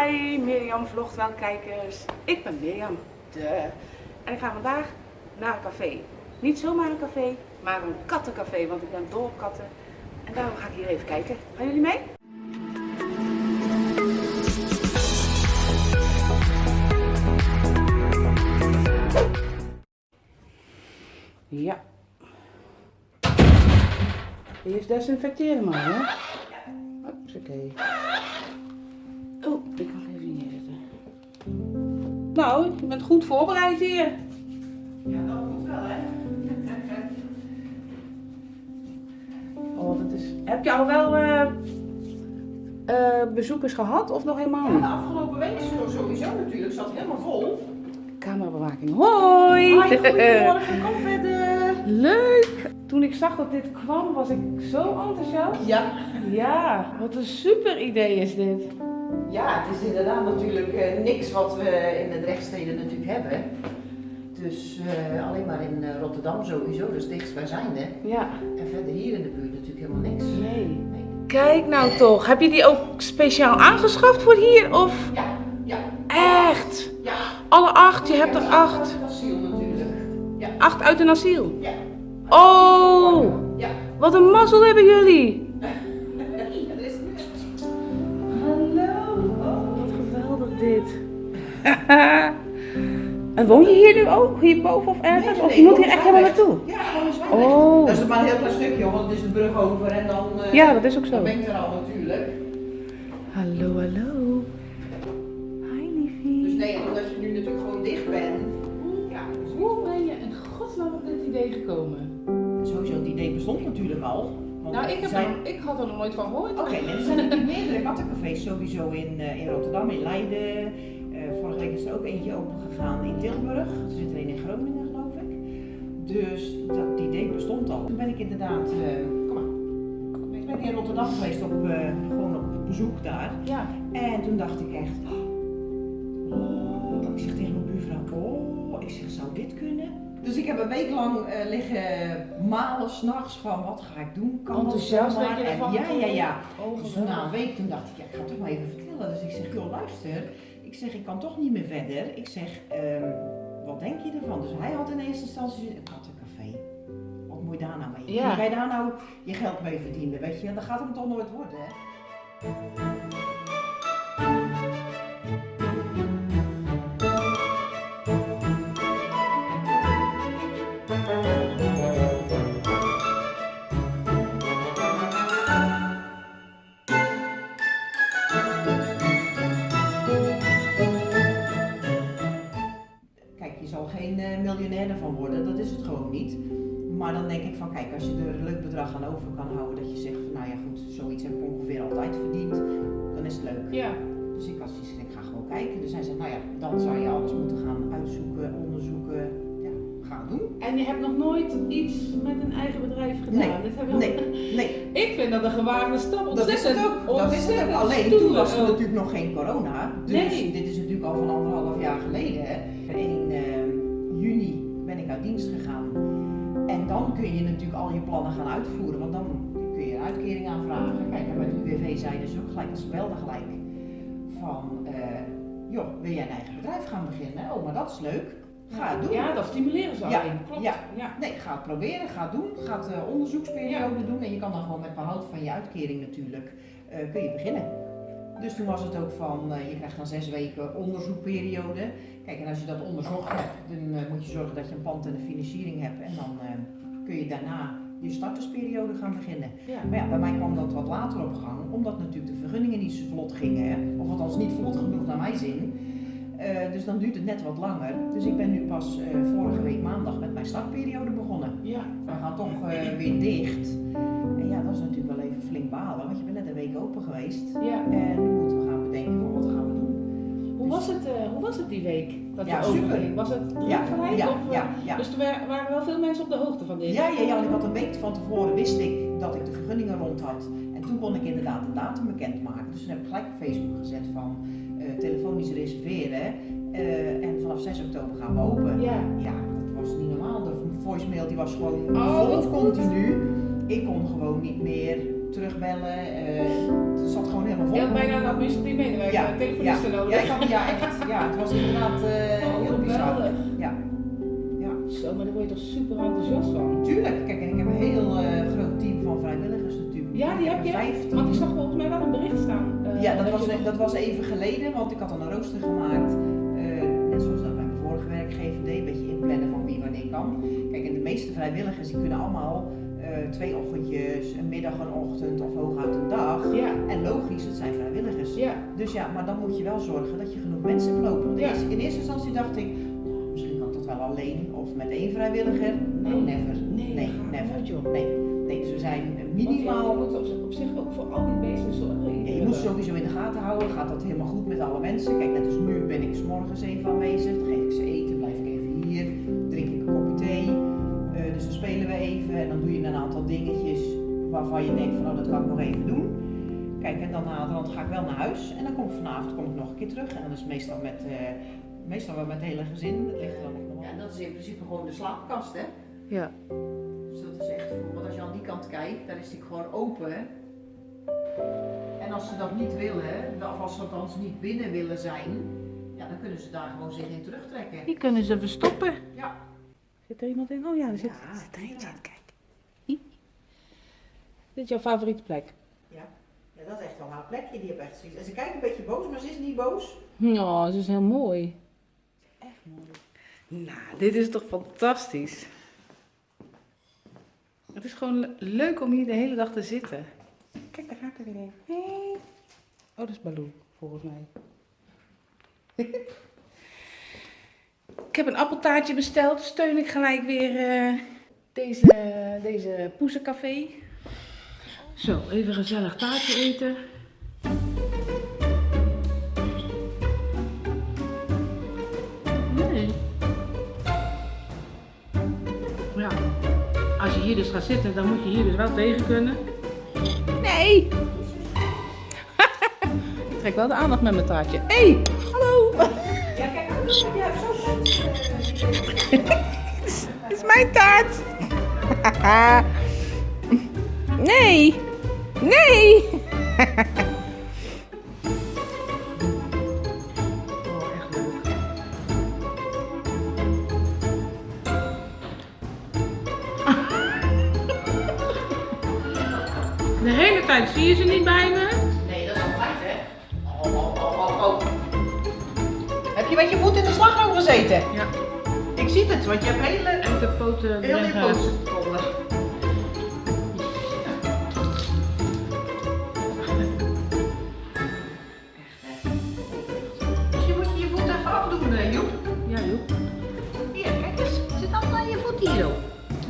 Hi Mirjam kijkers. Ik ben Mirjam, de. En ik ga vandaag naar een café. Niet zomaar een café, maar een kattencafé, want ik ben dol op katten. En daarom ga ik hier even kijken. Gaan jullie mee? Ja. Eerst desinfecteren maar, hè? Oké. Nou, je bent goed voorbereid hier. Ja, dat moet wel, hè? Oh, dat is... Heb je al wel eh, eh, bezoekers gehad of nog helemaal Ja, de afgelopen week sowieso natuurlijk. Zat helemaal vol. Camerabewaking. Hoi! Hoi, goedemorgen. Kom verder. Leuk! Toen ik zag dat dit kwam, was ik zo enthousiast. Ja. Ja, wat een super idee is dit. Ja, het is inderdaad natuurlijk eh, niks wat we in de rechtsteden natuurlijk hebben. Dus eh, alleen maar in eh, Rotterdam sowieso, dus dichtstbijzijnde. Ja. En verder hier in de buurt natuurlijk helemaal niks. Nee. Nee. Kijk nou toch, heb je die ook speciaal aangeschaft voor hier? Of Ja, ja, echt? ja. Alle acht, je hebt er acht. Het asiel natuurlijk. Ja. Acht uit een asiel. Ja. Oh, Ja. wat een mazzel hebben jullie. Dit. en woon je hier nu ook? Hierboven of ergens? Nee, of je moet hier echt helemaal naartoe? Ja, gewoon. Oh. Dat is maar een heel klein stukje, hoor, want het is de brug over en dan, eh, Ja, dat is ook zo. dan ben ik er al natuurlijk. Hallo, hallo. Hi liefie. Dus nee, omdat je nu natuurlijk gewoon dicht bent. Ja, dus Hoe ben je in godsnaam op dit idee gekomen? sowieso het idee bestond natuurlijk al. Want Nou, ik, heb zijn... er, ik had er nog nooit van gehoord. Oké, nee, er zijn natuurlijk meerdere kattencafés sowieso in, eh, in Rotterdam, in Leiden. Eh, vorige week is er ook eentje open gegaan in Tilburg. Er zit er een in Groningen, geloof ik. Dus dat idee bestond al. Toen ben ik inderdaad, eh, kom maar. Ik ben in Rotterdam geweest op, gewoon op bezoek daar. Ja. En toen dacht ik echt, oh, ik zeg tegen mijn buurvrouw, oh, ik zeg, zou dit kunnen? Dus ik heb een week lang eh, liggen malen s'nachts van, wat ga ik doen? Kan dat Enthousiast werd je ervan Ja, ja, ja. Oh, Dus na een week toen dacht ik, ja, ik ga het toch maar even vertellen. Dus ik zeg, joh, luister. Ik zeg, ik kan toch niet meer verder. Ik zeg, ehm, wat denk je ervan? Dus hij had in eerste instantie een kattencafé. Wat moet je daar nou mee? Ja. Je daar nou je geld mee verdienen? Weet je, dat gaat hem toch nooit worden, hè? Ervan worden, dat is het gewoon niet. Maar dan denk ik van, kijk, als je er een leuk bedrag aan over kan houden, dat je zegt van, nou ja goed, zoiets heb ik ongeveer altijd verdiend, dan is het leuk. Ja. Dus ik had zoiets van, ik ga gewoon kijken. Dus hij zei, nou ja, dan zou je alles moeten gaan uitzoeken, onderzoeken, ja, gaan doen. En je hebt nog nooit iets met een eigen bedrijf gedaan? Nee, Dit hebben we- Nee, nee, Ik vind dat een gewaagde stap. dat is het ook. Dat is het ook. Alleen toen was er natuurlijk nog geen corona. Dus Nee. dit is natuurlijk al van anderhalf jaar geleden. Hè. Uit dienst gegaan. En dan kun je natuurlijk al je plannen gaan uitvoeren. Want dan kun je een uitkering aanvragen. Kijk, en bij de UWV zeiden ze ook gelijk, als ze belden gelijk. Van, eh, joh, wil jij een eigen bedrijf gaan beginnen? Oh, maar dat is leuk. Ga het doen. Ja, dat stimuleren ze Ja, alleen. Klopt. ja. ja. Nee, ga het proberen, ga het doen. Ga het eh, onderzoeksperiode doen. En je kan dan gewoon met behoud van je uitkering natuurlijk, eh, kun je beginnen. Dus toen was het ook van, eh, je krijgt dan zes weken onderzoekperiode. Kijk, en als je dat onderzocht hebt, dan eh, moet je zorgen dat je een pand en een financiering hebt. En dan eh, kun je daarna je startersperiode gaan beginnen. Ja. Maar ja, bij mij kwam dat wat later op gang, omdat natuurlijk de vergunningen niet zo vlot gingen. Hè? Of althans niet vlot genoeg naar mijn zin. Dus dan duurt het net wat langer. Dus ik ben nu pas vorige week maandag met mijn startperiode begonnen. Ja. We gaan toch weer dicht. En ja, dat is natuurlijk flink balen, want je bent net een week open geweest. ja. En nu moeten we gaan bedenken van wat gaan we doen. Hoe, was het, eh, hoe was het die week? Dat Ja, super. ging? Was het druk Ja, gelijk? ja, of, eh, ja, ja. Dus er wa- waren wel veel mensen op de hoogte van dit? Ja, ja, ja, want ik had een week van tevoren wist ik dat ik de vergunningen rond had. En toen kon ik inderdaad de datum bekendmaken. Dus toen heb ik gelijk op Facebook gezet van eh, telefonisch reserveren. eh, en vanaf 6 oktober gaan we open. Ja. Ja, dat was niet normaal. De voicemail die was gewoon Oh, vol goed. continu. Ik kon gewoon niet meer terugbellen. eh, het zat gewoon helemaal vol. Je had bijna een administratief medewerker, Ja, een telefoniste ja, nodig. ja, ja, echt. Ja, het was inderdaad eh, heel bizar. Ja. Ja. Zo, maar daar word je toch super enthousiast van. Tuurlijk, kijk, en ik heb een heel eh, groot team van vrijwilligers natuurlijk. Ja, die heb je. 15. Want ik zag volgens mij wel een bericht staan. Ja, dat was, dat was even geleden, want ik had dan een rooster gemaakt. net zoals dat bij mijn vorige werkgever deed, een beetje inplannen van wie wanneer kan. Kijk, en de meeste vrijwilligers die kunnen allemaal eh, twee ochtendjes, een middag, een ochtend of hooguit een dag. Ja, En logisch, het zijn vrijwilligers. ja. Dus ja, maar dan moet je wel zorgen dat je genoeg mensen hebt lopen. Want Ja. in eerste instantie dacht ik, nou, misschien kan ik dat wel alleen of met één vrijwilliger. Nee. No, never. Nee, nee, never. joh. Nee. nee, dus we zijn Want je minimaal moet op, op zich ook voor al die beesten zorgen. ja, je moet sowieso in de gaten houden, gaat dat helemaal goed met alle mensen. Kijk, net als nu ben ik 's morgens even aanwezig, waarvan je denkt van oh, dat kan ik nog even doen. Kijk, en dan naderhand ga ik wel naar huis en dan kom ik vanavond kom ik nog een keer terug. En dan is het meestal met, eh, meestal wel met het hele gezin. Dat ligt er dan nog Ja, en dat is in principe gewoon de slaapkast, hè? Ja. Dus dat is echt want als je aan die kant kijkt, dan is die gewoon open. En als ze dat niet willen, of als ze althans niet binnen willen zijn, ja, dan kunnen ze daar gewoon zich in terugtrekken. Die kunnen ze verstoppen. Ja. Zit er iemand in? Oh ja, er zit, Ja, zit er eentje ja. Kijk. Dit is jouw favoriete plek? Ja. ja, dat is echt wel haar plekje, die heeft echt zoiets. En ze kijkt een beetje boos, maar ze is niet boos. Ja, ze is heel mooi. Echt mooi. Nou, dit is toch fantastisch. Het is gewoon le- leuk om hier de hele dag te zitten. Kijk, daar gaat er weer een. Hey. Oh, dat is Baloo, volgens mij. ik heb een appeltaartje besteld. Steun ik gelijk weer eh, deze, deze poesencafé. Zo, even gezellig taartje eten. Nee. Ja. Als je hier dus gaat zitten, dan moet je hier dus wel tegen kunnen. Nee! ik trek wel de aandacht met mijn taartje. Hé, hey, hallo! Ja, kijk, je hebt zo Dit is mijn taart! nee! Nee! oh, echt leuk. De hele tijd zie je ze niet bij me. Nee, dat is altijd, hè? Oh, oh, oh, oh, oh. Heb je met je voet in de slagroom gezeten? Ja, Ik zie het, want je hebt hele, en de poten heel die poten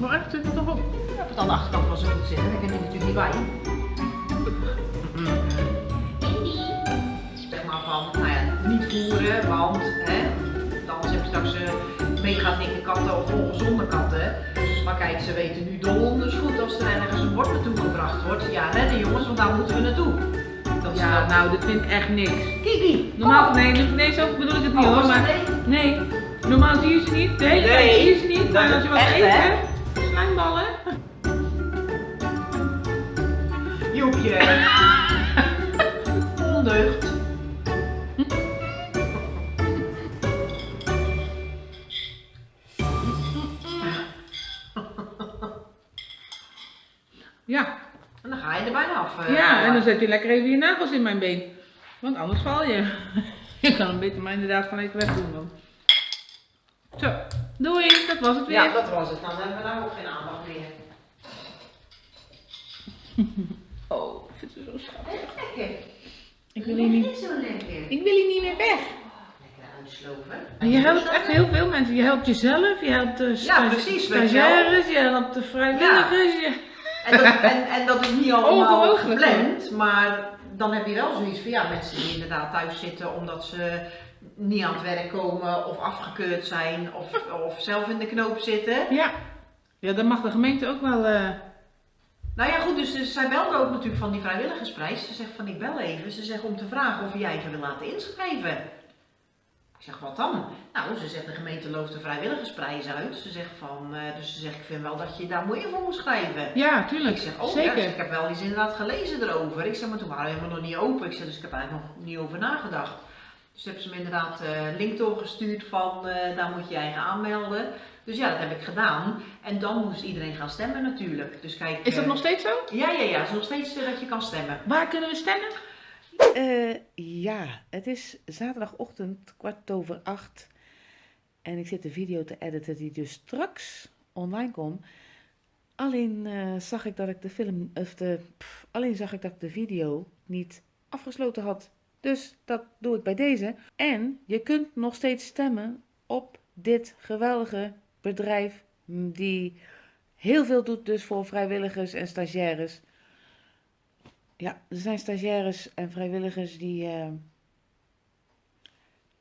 Maar echt, zit er toch op? Hebt het aan de achterkant van zijn voet zitten, daar kan je natuurlijk niet bij. Zeg maar van, nou ja, niet voeren, want hè, anders heb je straks eh, mega dikke katten of ongezonde katten. Maar kijk, ze weten nu donders goed als er ergens een bord naartoe gebracht wordt. Ja, redden jongens, want daar moeten we naartoe. Dat is Ja, dat. nou, dit vind ik echt niks. Kiki, Normaal, nee, nee, nee, zo bedoel ik het niet Oh, hoor, maar nee, normaal zie je ze niet, de hele tijd zie je ze niet, maar als je wat echt, eet, hè? hè, slijmballen. Joepje. Ondeugd. Ja, En dan ga je er bijna af. eh. ja, en dan zet je lekker even je nagels in mijn been, want anders val je. Je kan hem beter maar inderdaad van even weg doen dan. Zo, doei, dat was het weer. Ja, dat was het. Dan hebben we daar ook geen aandacht meer. Oh, ik vind ze zo schattig. Lekker. Ik wil hier niet, zo lekker. ik wil hier niet meer weg. Lekker uitslopen. En je helpt echt heel veel mensen. Je helpt jezelf, je helpt de sta- precies, stagiaires, je helpt de vrijwilligers. Je... En dat, en, en dat is niet allemaal gepland, maar dan heb je wel zoiets van ja, mensen die inderdaad thuis zitten omdat ze niet aan het werk komen of afgekeurd zijn of, of zelf in de knoop zitten. Ja. ja, dan mag de gemeente ook wel. eh, Nou ja goed, dus, dus zij belde ook natuurlijk van die vrijwilligersprijs. Ze zegt van ik bel even, ze zegt om te vragen of jij je wil laten inschrijven. Ik zeg, wat dan? Nou, ze zegt, de gemeente looft de vrijwilligersprijs uit. Ze zegt van, eh, dus ze zegt, ik vind wel dat je daar moeite voor moet schrijven. Ja, Ik tuurlijk. zeg, oh Zeker. ja, dus ik heb wel eens inderdaad gelezen erover. Ik zeg, maar toen waren we helemaal nog niet open. Ik zeg, dus ik heb eigenlijk nog niet over nagedacht. Dus hebben ze me inderdaad eh, een link doorgestuurd van, eh, daar moet je je eigen aanmelden. Dus ja, dat heb ik gedaan. En dan moest iedereen gaan stemmen natuurlijk. Dus kijk, Is dat eh, nog steeds zo? Ja, ja, ja. Het is nog steeds eh, dat je kan stemmen. Waar kunnen we stemmen? Eh, ja, het is zaterdagochtend kwart over acht. En ik zit de video te editen die dus straks online komt. Alleen eh, zag ik dat ik de film, of de, pff, alleen zag ik dat ik de video niet afgesloten had. Dus dat doe ik bij deze. En je kunt nog steeds stemmen op dit geweldige bedrijf die heel veel doet dus voor vrijwilligers en stagiaires. Ja, er zijn stagiaires en vrijwilligers die, eh,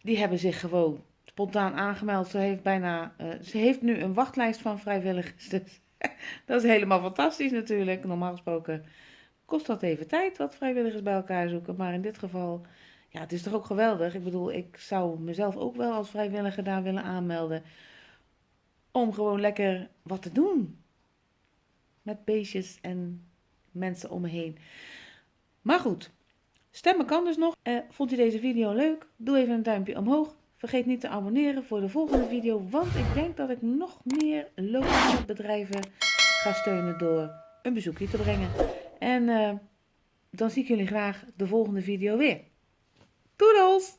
die hebben zich gewoon spontaan aangemeld. Ze heeft, bijna, eh, ze heeft nu een wachtlijst van vrijwilligers. Dus dat is helemaal fantastisch natuurlijk. Normaal gesproken kost dat even tijd wat vrijwilligers bij elkaar zoeken. Maar in dit geval, ja, het is toch ook geweldig. Ik bedoel, ik zou mezelf ook wel als vrijwilliger daar willen aanmelden. Om gewoon lekker wat te doen. Met beestjes en mensen om me heen. Maar goed, stemmen kan dus nog. Eh, vond u deze video leuk? Doe even een duimpje omhoog. Vergeet niet te abonneren voor de volgende video, want ik denk dat ik nog meer lokale bedrijven ga steunen door een bezoekje te brengen. En eh, dan zie ik jullie graag de volgende video weer. Doedels!